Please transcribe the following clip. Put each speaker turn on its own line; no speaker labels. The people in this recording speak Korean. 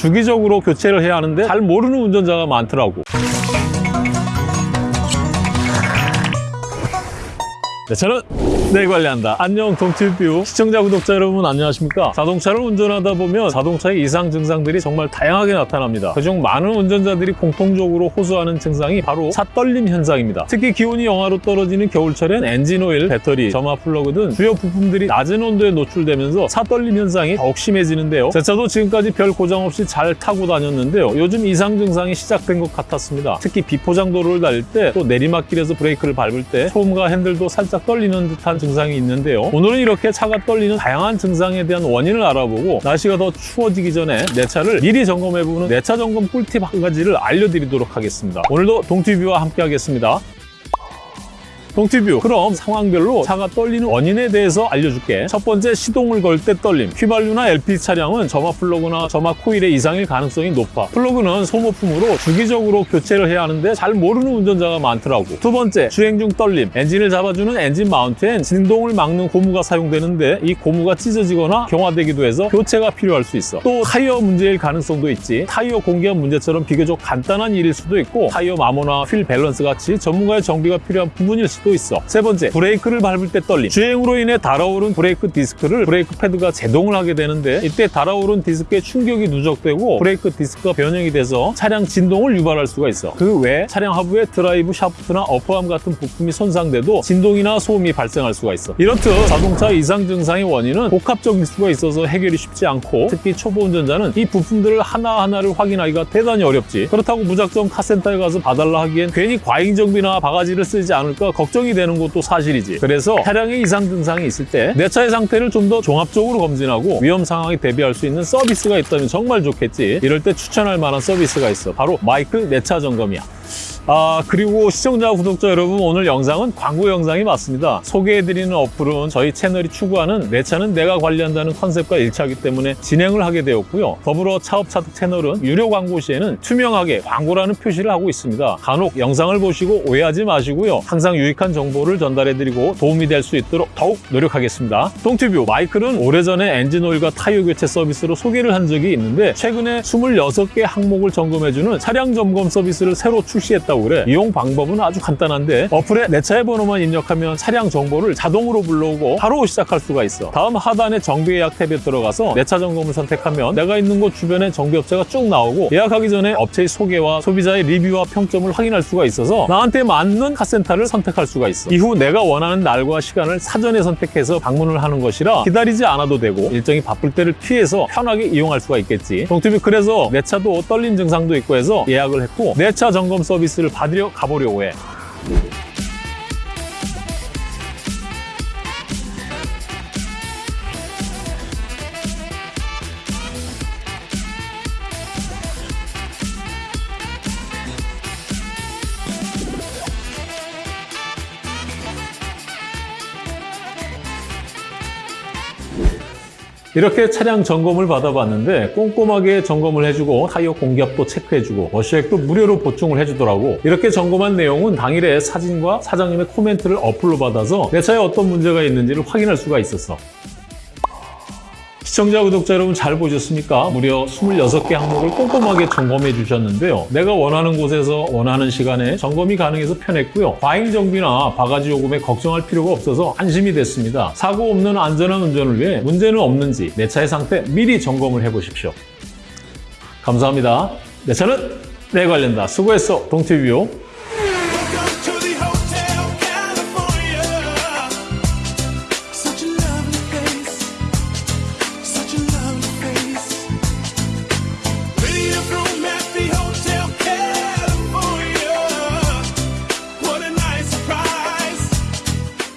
주기적으로 교체를 해야 하는데 잘 모르는 운전자가 많더라고. 네, 내 차는 내가 관리한다. 안녕 동티뷰 시청자 구독자 여러분 안녕하십니까? 자동차를 운전하다 보면 자동차의 이상 증상들이 정말 다양하게 나타납니다. 그중 많은 운전자들이 공통적으로 호소하는 증상이 바로 차떨림 현상입니다. 특히 기온이 영하로 떨어지는 겨울철엔 엔진오일, 배터리, 점화 플러그 등 주요 부품들이 낮은 온도에 노출되면서 차떨림 현상이 더욱 심해지는데요. 제 차도 지금까지 별 고장 없이 잘 타고 다녔는데요. 요즘 이상 증상이 시작된 것 같았습니다. 특히 비포장 도로를 달릴 때 또 내리막길에서 브레이크를 밟을 때 소음과 핸들도 살짝 떨리는 듯한 증상이 있는데요. 오늘은 이렇게 차가 떨리는 다양한 증상에 대한 원인을 알아보고 날씨가 더 추워지기 전에 내 차를 미리 점검해보는 내 차 점검 꿀팁 한 가지를 알려드리도록 하겠습니다. 오늘도 동티뷰와 함께 하겠습니다. 동티뷰. 그럼 상황별로 차가 떨리는 원인에 대해서 알려줄게. 첫 번째 시동을 걸 때 떨림. 휘발유나 LP 차량은 점화 플러그나 점화 코일의 이상일 가능성이 높아. 플러그는 소모품으로 주기적으로 교체를 해야 하는데 잘 모르는 운전자가 많더라고. 두 번째 주행 중 떨림. 엔진을 잡아주는 엔진 mount엔 진동을 막는 고무가 사용되는데 이 고무가 찢어지거나 경화되기도 해서 교체가 필요할 수 있어. 또 타이어 문제일 가능성도 있지. 타이어 공기압 문제처럼 비교적 간단한 일일 수도 있고 타이어 마모나 휠 밸런스 같이 전문가의 정비가 필요한 부분일 수도 있어. 세 번째, 브레이크를 밟을 때 떨림. 주행으로 인해 달아오른 브레이크 디스크를 브레이크 패드가 제동을 하게 되는데 이때 달아오른 디스크에 충격이 누적되고 브레이크 디스크가 변형이 돼서 차량 진동을 유발할 수가 있어. 그 외 차량 하부의 드라이브 샤프트나 upper arm 같은 부품이 손상돼도 진동이나 소음이 발생할 수가 있어. 이렇듯 자동차 이상 증상의 원인은 복합적일 수가 있어서 해결이 쉽지 않고 특히 초보 운전자는 이 부품들을 하나하나를 확인하기가 대단히 어렵지. 그렇다고 무작정 카센터에 가서 봐달라 하기엔 괜히 과잉 정비나 바가지를 쓰지 않을까 걱정 이 되는 것도 사실이지. 그래서 차량의 이상 증상이 있을 때 내 차의 상태를 좀 더 종합적으로 검진하고 위험 상황에 대비할 수 있는 서비스가 있다면 정말 좋겠지. 이럴 때 추천할 만한 서비스가 있어. 바로 마이클 내차 점검이야. 아 그리고 시청자 구독자 여러분 오늘 영상은 광고 영상이 맞습니다. 소개해드리는 어플은 저희 채널이 추구하는 내 차는 내가 관리한다는 컨셉과 일치하기 때문에 진행을 하게 되었고요. 더불어 차업차득 채널은 유료 광고 시에는 투명하게 광고라는 표시를 하고 있습니다. 간혹 영상을 보시고 오해하지 마시고요. 항상 유익한 정보를 전달해드리고 도움이 될 수 있도록 더욱 노력하겠습니다. 동티뷰 마이클은 오래전에 엔진오일과 타이어 교체 서비스로 소개를 한 적이 있는데 최근에 26개 항목을 점검해주는 차량 점검 서비스를 새로 출시했다고 그래 이용 방법은 아주 간단한데 어플에 내 차의 번호만 입력하면 차량 정보를 자동으로 불러오고 바로 시작할 수가 있어. 다음 하단에 정비 예약 탭에 들어가서 내 차 점검을 선택하면 내가 있는 곳 주변에 정비업체가 쭉 나오고 예약하기 전에 업체의 소개와 소비자의 리뷰와 평점을 확인할 수가 있어서 나한테 맞는 카센터를 선택할 수가 있어. 이후 내가 원하는 날과 시간을 사전에 선택해서 방문을 하는 것이라 기다리지 않아도 되고 일정이 바쁠 때를 피해서 편하게 이용할 수가 있겠지. 동티비 그래서 내 차도 떨림 증상도 있고 해서 예약을 했고 내 차 점검 서비스를 받으려 가보려고 해. 이렇게 차량 점검을 받아봤는데 꼼꼼하게 점검을 해주고 타이어 공기압도 체크해주고 워셔액도 무료로 보충을 해주더라고. 이렇게 점검한 내용은 당일에 사진과 사장님의 코멘트를 어플로 받아서 내 차에 어떤 문제가 있는지를 확인할 수가 있었어 시청자, 구독자 여러분 잘 보셨습니까? 무려 26개 항목을 꼼꼼하게 점검해 주셨는데요. 내가 원하는 곳에서 원하는 시간에 점검이 가능해서 편했고요. 과잉 정비나 바가지 요금에 걱정할 필요가 없어서 안심이 됐습니다. 사고 없는 안전한 운전을 위해 문제는 없는지 내 차의 상태 미리 점검을 해보십시오. 감사합니다. 내 차는 내 관련다. 수고했어, 동티뷰. beautiful